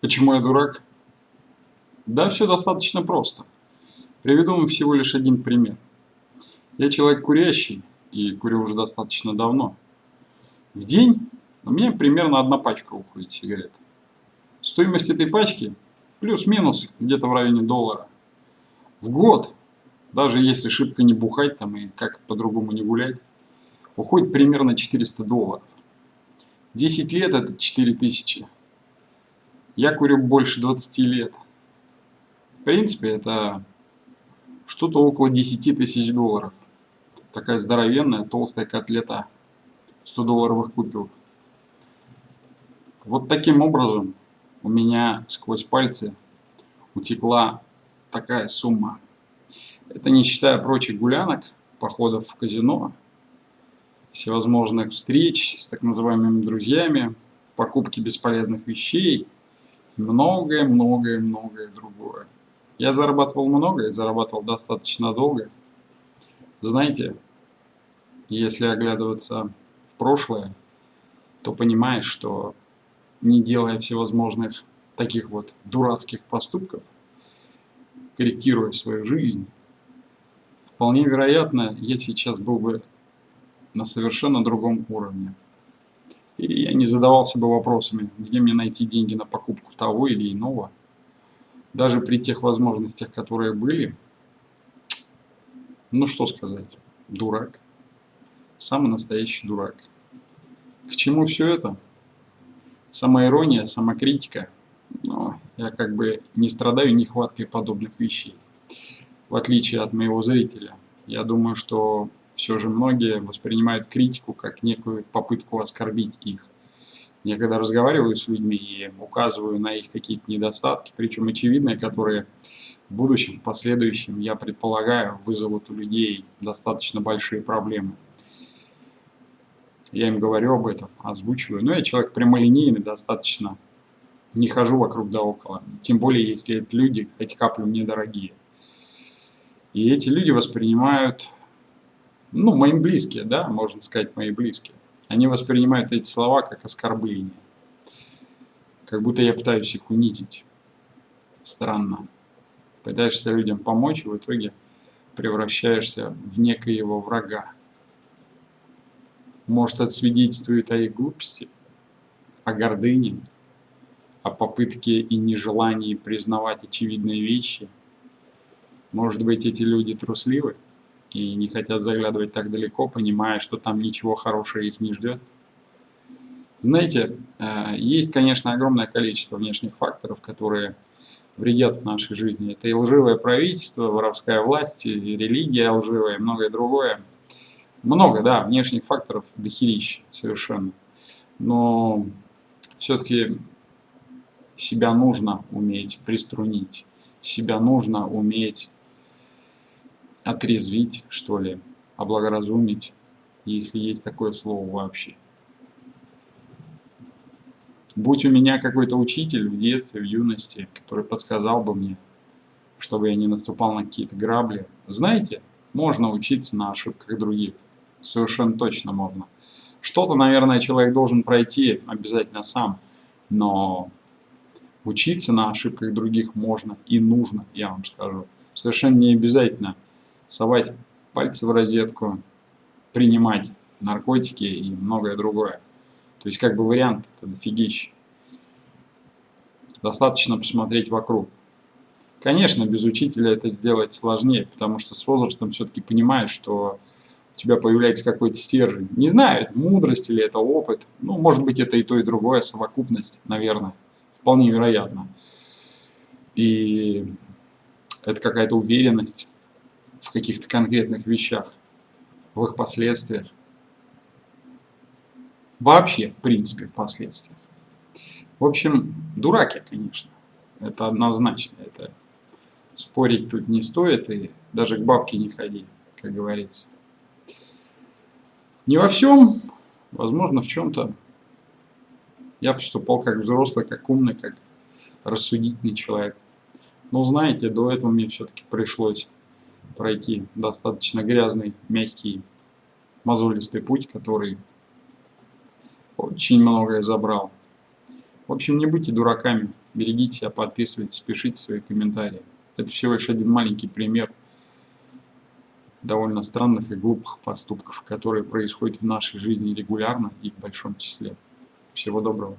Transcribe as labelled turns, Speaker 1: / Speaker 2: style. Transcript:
Speaker 1: Почему я дурак? Да, все достаточно просто. Приведу вам всего лишь один пример. Я человек курящий, и курю уже достаточно давно. В день у меня примерно одна пачка уходит сигарет. Стоимость этой пачки плюс-минус где-то в районе доллара. В год, даже если шибко не бухать там и как по-другому не гулять, уходит примерно 400 долларов. 10 лет это 4000. Я курю больше 20 лет. В принципе, это что-то около 10 тысяч долларов. Такая здоровенная, толстая котлета 100 долларовых купюр. Вот таким образом у меня сквозь пальцы утекла такая сумма. Это не считая прочих гулянок, походов в казино, всевозможных встреч с так называемыми друзьями, покупки бесполезных вещей многое-многое-многое другое. Я зарабатывал много и зарабатывал достаточно долго. Знаете, если оглядываться в прошлое, то понимаешь, что не делая всевозможных таких вот дурацких поступков, корректируя свою жизнь, вполне вероятно, я сейчас был бы на совершенно другом уровне. И я не задавался бы вопросами, где мне найти деньги на покупку того или иного. Даже при тех возможностях, которые были, ну что сказать, дурак. Самый настоящий дурак. К чему все это? Самоирония, самокритика. Но я как бы не страдаю нехваткой подобных вещей. В отличие от моего зрителя. Я думаю, что все же многие воспринимают критику как некую попытку оскорбить их. Я когда разговариваю с людьми и указываю на их какие-то недостатки, причем очевидные, которые в будущем, в последующем, я предполагаю, вызовут у людей достаточно большие проблемы. Я им говорю об этом, озвучиваю. Но я человек прямолинейный достаточно, не хожу вокруг да около. Тем более, если это люди, эти капли мне дорогие. И эти люди воспринимают ну, мои близкие, да, можно сказать, мои близкие, они воспринимают эти слова как оскорбление. Как будто я пытаюсь их унизить. Странно. Пытаешься людям помочь, и в итоге превращаешься в некоего врага. Может, это о их глупости, о гордыне, о попытке и нежелании признавать очевидные вещи. Может быть, эти люди трусливы? И не хотят заглядывать так далеко, понимая, что там ничего хорошего их не ждет. Знаете, э, есть, конечно, огромное количество внешних факторов, которые вредят в нашей жизни. Это и лживое правительство, воровская власть, и религия лживая, и многое другое. Много, да, внешних факторов дохерища совершенно. Но все-таки себя нужно уметь приструнить, себя нужно уметь отрезвить, что ли, облагоразумить, если есть такое слово вообще. Будь у меня какой-то учитель в детстве, в юности, который подсказал бы мне, чтобы я не наступал на какие-то грабли. Знаете, можно учиться на ошибках других. Совершенно точно можно. Что-то, наверное, человек должен пройти обязательно сам, но учиться на ошибках других можно и нужно, я вам скажу. Совершенно не обязательно совать пальцы в розетку, принимать наркотики и многое другое. То есть как бы вариант дофигищ. Достаточно посмотреть вокруг. Конечно, без учителя это сделать сложнее, потому что с возрастом все-таки понимаешь, что у тебя появляется какой-то стержень. Не знаю, это мудрость или это опыт. Ну, может быть, это и то, и другое, совокупность, наверное. Вполне вероятно. И это какая-то уверенность в каких-то конкретных вещах, в их последствиях. Вообще, в принципе, в последствиях. В общем, дураки, конечно. Это однозначно. Это спорить тут не стоит, и даже к бабке не ходи, как говорится. Не во всем, возможно, в чем-то я поступал как взрослый, как умный, как рассудительный человек. Но знаете, до этого мне все-таки пришлось пройти достаточно грязный, мягкий, мозолистый путь, который очень многое забрал. В общем, не будьте дураками, Берегите себя, подписывайтесь, пишите свои комментарии. Это всего лишь один маленький пример довольно странных и глупых поступков, которые происходят в нашей жизни регулярно и в большом числе. Всего доброго.